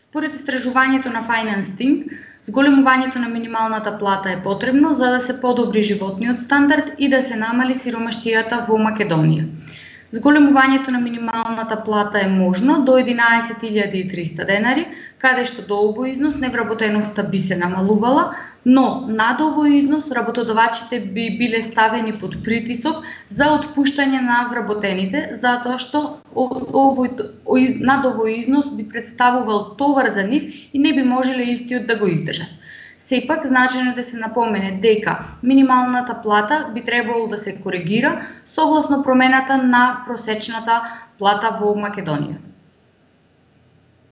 Според истражувањето на Finance Think, зголемувањето на минималната плата е потребно за да се подобри животниот стандард и да се намали сиромаштијата во Македонија. Зголемувањето на минималната плата е можно до 11.300 денари, каде што до овој износ невработеноста би се намалувала, но над овој износ работодавачите би биле ставени под притисок за отпуштање на вработените, затоа што овој, над овој износ би представувал товар за нив и не би можеле истиот да го издржат. Сепак, значено да се напомене дека минималната плата би требало да се коригира согласно промената на просечната плата во Македонија.